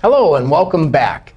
Hello, and welcome back.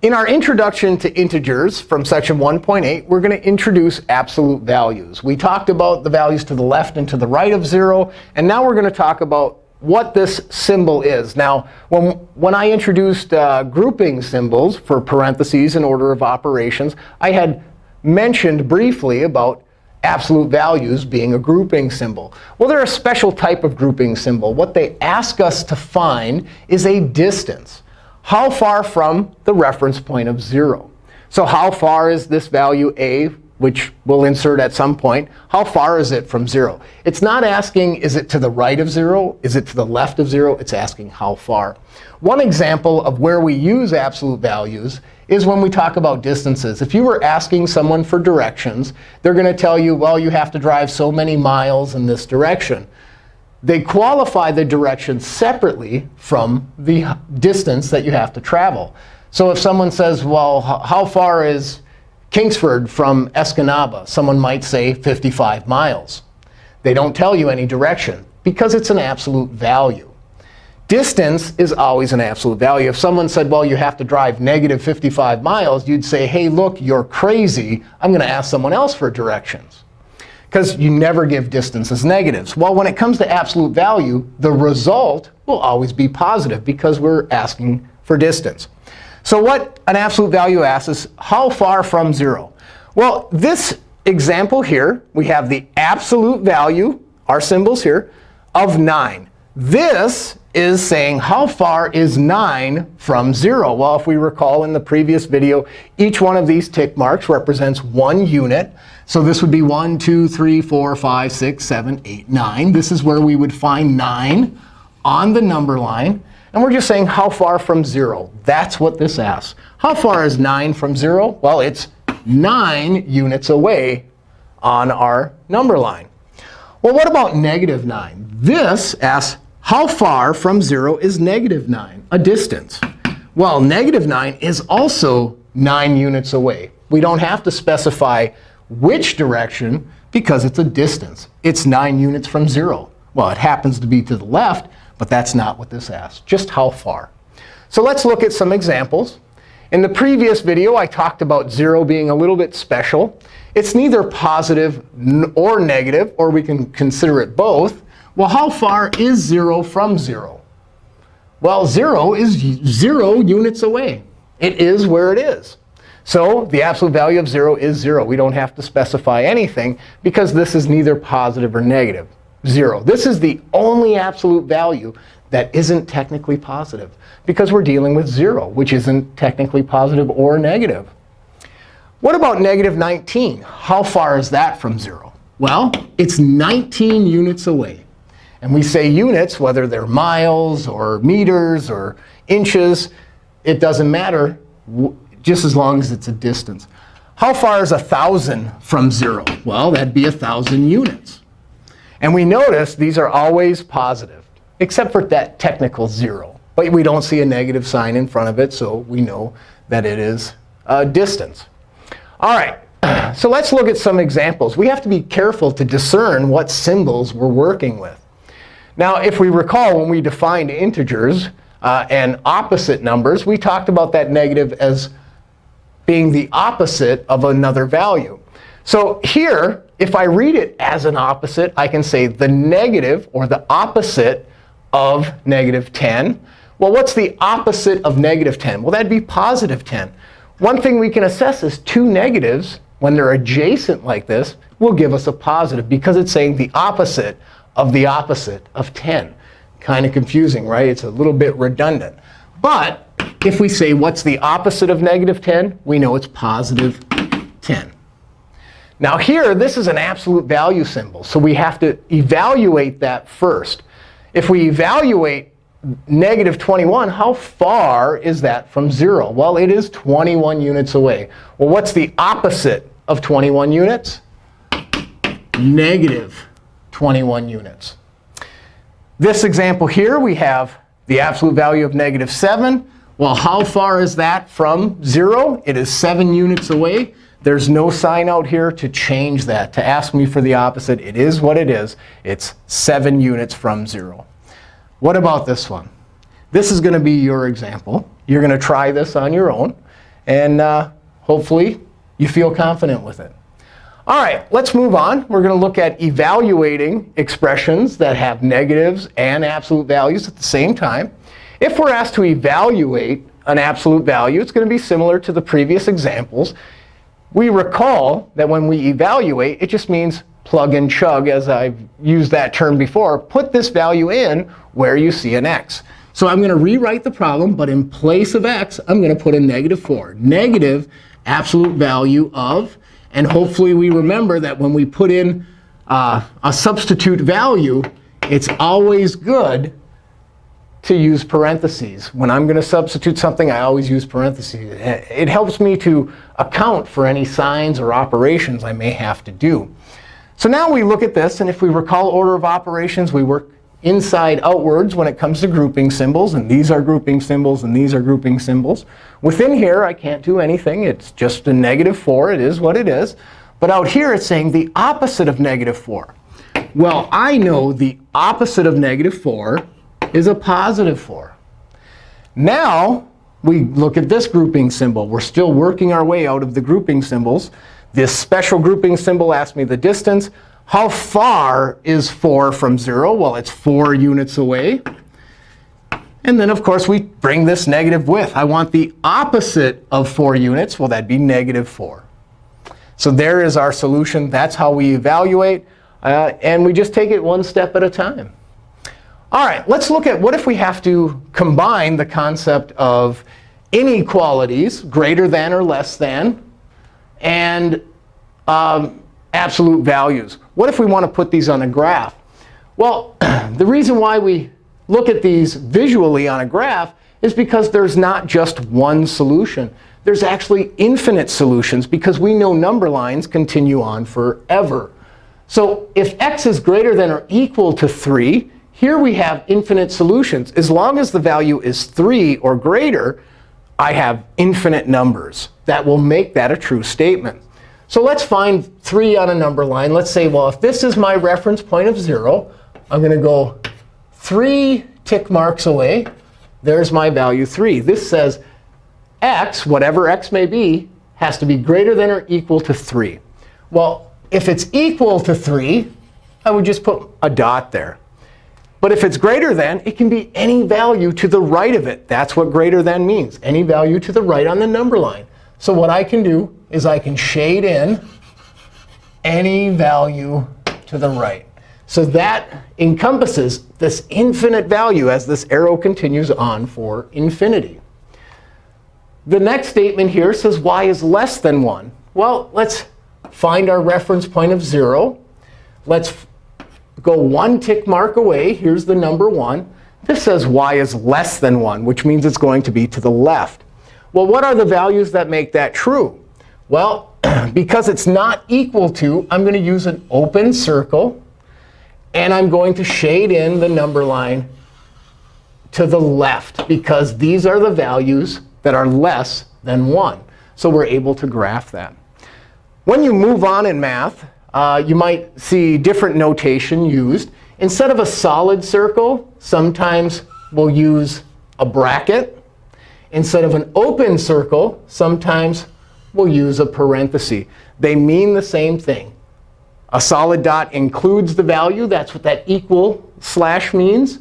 In our introduction to integers from section 1.8, we're going to introduce absolute values. We talked about the values to the left and to the right of 0. And now we're going to talk about what this symbol is. Now, when, when I introduced uh, grouping symbols for parentheses in order of operations, I had mentioned briefly about absolute values being a grouping symbol. Well, they're a special type of grouping symbol. What they ask us to find is a distance. How far from the reference point of 0? So how far is this value a, which we'll insert at some point? How far is it from 0? It's not asking, is it to the right of 0? Is it to the left of 0? It's asking how far. One example of where we use absolute values is when we talk about distances. If you were asking someone for directions, they're going to tell you, well, you have to drive so many miles in this direction they qualify the direction separately from the distance that you have to travel. So if someone says, well, how far is Kingsford from Escanaba? Someone might say 55 miles. They don't tell you any direction because it's an absolute value. Distance is always an absolute value. If someone said, well, you have to drive negative 55 miles, you'd say, hey, look, you're crazy. I'm going to ask someone else for directions because you never give distances negatives. Well, when it comes to absolute value, the result will always be positive because we're asking for distance. So what an absolute value asks is how far from 0? Well, this example here, we have the absolute value, our symbols here, of 9. This is saying how far is 9 from 0? Well, if we recall in the previous video, each one of these tick marks represents one unit. So this would be 1, 2, 3, 4, 5, 6, 7, 8, 9. This is where we would find 9 on the number line. And we're just saying how far from 0. That's what this asks. How far is 9 from 0? Well, it's 9 units away on our number line. Well, what about negative 9? This asks how far from 0 is negative 9, a distance? Well, negative 9 is also 9 units away. We don't have to specify which direction because it's a distance. It's 9 units from 0. Well, it happens to be to the left, but that's not what this asks, just how far. So let's look at some examples. In the previous video, I talked about 0 being a little bit special. It's neither positive or negative, or we can consider it both. Well, how far is 0 from 0? Well, 0 is 0 units away. It is where it is. So the absolute value of 0 is 0. We don't have to specify anything because this is neither positive or negative. 0. This is the only absolute value that isn't technically positive because we're dealing with 0, which isn't technically positive or negative. What about negative 19? How far is that from 0? Well, it's 19 units away. And we say units, whether they're miles or meters or inches, it doesn't matter just as long as it's a distance. How far is 1,000 from 0? Well, that'd be 1,000 units. And we notice these are always positive, except for that technical 0. But we don't see a negative sign in front of it, so we know that it is a distance. All right, so let's look at some examples. We have to be careful to discern what symbols we're working with. Now, if we recall, when we defined integers uh, and opposite numbers, we talked about that negative as being the opposite of another value. So here, if I read it as an opposite, I can say the negative or the opposite of negative 10. Well, what's the opposite of negative 10? Well, that'd be positive 10. One thing we can assess is two negatives, when they're adjacent like this, will give us a positive because it's saying the opposite of the opposite of 10. Kind of confusing, right? It's a little bit redundant. But if we say, what's the opposite of negative 10? We know it's positive 10. Now here, this is an absolute value symbol. So we have to evaluate that first. If we evaluate negative 21, how far is that from 0? Well, it is 21 units away. Well, what's the opposite of 21 units? Negative 21 units. This example here, we have the absolute value of negative 7. Well, how far is that from 0? It is 7 units away. There's no sign out here to change that, to ask me for the opposite. It is what it is. It's 7 units from 0. What about this one? this is going to be your example. You're going to try this on your own. And uh, hopefully, you feel confident with it. All right, let's move on. We're going to look at evaluating expressions that have negatives and absolute values at the same time. If we're asked to evaluate an absolute value, it's going to be similar to the previous examples. We recall that when we evaluate, it just means plug and chug, as I've used that term before. Put this value in where you see an x. So I'm going to rewrite the problem, but in place of x, I'm going to put a negative 4. Negative absolute value of, and hopefully we remember that when we put in uh, a substitute value, it's always good to use parentheses. When I'm going to substitute something, I always use parentheses. It helps me to account for any signs or operations I may have to do. So now we look at this. And if we recall order of operations, we work inside outwards when it comes to grouping symbols. And these are grouping symbols, and these are grouping symbols. Within here, I can't do anything. It's just a negative 4. It is what it is. But out here, it's saying the opposite of negative 4. Well, I know the opposite of negative 4 is a positive 4. Now, we look at this grouping symbol. We're still working our way out of the grouping symbols. This special grouping symbol asks me the distance. How far is 4 from 0? Well, it's 4 units away. And then, of course, we bring this negative with. I want the opposite of 4 units. Well, that'd be negative 4. So there is our solution. That's how we evaluate. Uh, and we just take it one step at a time. All right, let's look at what if we have to combine the concept of inequalities, greater than or less than, and um, absolute values. What if we want to put these on a graph? Well, the reason why we look at these visually on a graph is because there's not just one solution. There's actually infinite solutions, because we know number lines continue on forever. So if x is greater than or equal to 3, here we have infinite solutions. As long as the value is 3 or greater, I have infinite numbers. That will make that a true statement. So let's find 3 on a number line. Let's say, well, if this is my reference point of 0, I'm going to go 3 tick marks away. There's my value 3. This says x, whatever x may be, has to be greater than or equal to 3. Well, if it's equal to 3, I would just put a dot there. But if it's greater than, it can be any value to the right of it. That's what greater than means, any value to the right on the number line. So what I can do is I can shade in any value to the right. So that encompasses this infinite value as this arrow continues on for infinity. The next statement here says y is less than 1. Well, let's find our reference point of 0. Let's go one tick mark away. Here's the number 1. This says y is less than 1, which means it's going to be to the left. Well, what are the values that make that true? Well, because it's not equal to, I'm going to use an open circle. And I'm going to shade in the number line to the left, because these are the values that are less than 1. So we're able to graph that. When you move on in math, uh, you might see different notation used. Instead of a solid circle, sometimes we'll use a bracket. Instead of an open circle, sometimes we'll use a parenthesis. They mean the same thing. A solid dot includes the value. That's what that equal slash means.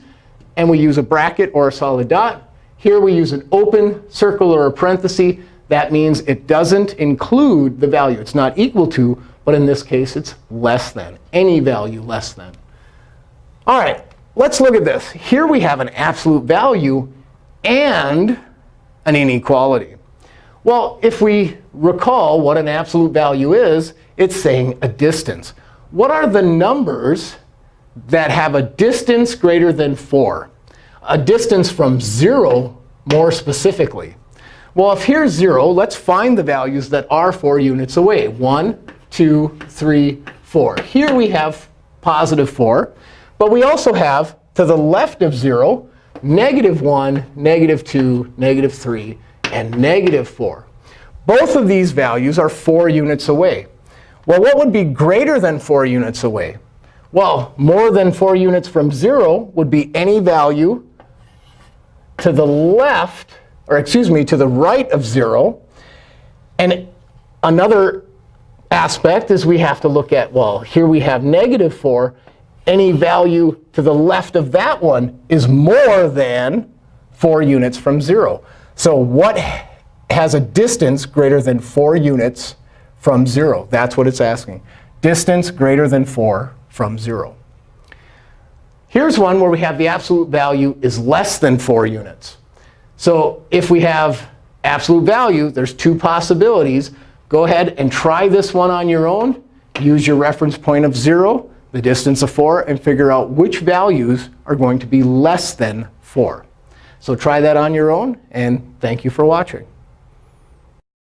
And we use a bracket or a solid dot. Here we use an open circle or a parenthesis. That means it doesn't include the value. It's not equal to, but in this case, it's less than, any value less than. All right, let's look at this. Here we have an absolute value and an inequality. Well, if we recall what an absolute value is, it's saying a distance. What are the numbers that have a distance greater than 4? A distance from 0 more specifically. Well, if here's 0, let's find the values that are 4 units away. 1, 2, 3, 4. Here we have positive 4. But we also have, to the left of 0, negative 1, negative 2, negative 3, and negative 4. Both of these values are 4 units away. Well, what would be greater than 4 units away? Well, more than 4 units from 0 would be any value to the left, or excuse me, to the right of 0. And another aspect is we have to look at, well, here we have negative 4. Any value to the left of that one is more than 4 units from 0. So what has a distance greater than 4 units from 0? That's what it's asking. Distance greater than 4 from 0. Here's one where we have the absolute value is less than 4 units. So if we have absolute value, there's two possibilities. Go ahead and try this one on your own. Use your reference point of 0, the distance of 4, and figure out which values are going to be less than 4. So try that on your own. And thank you for watching.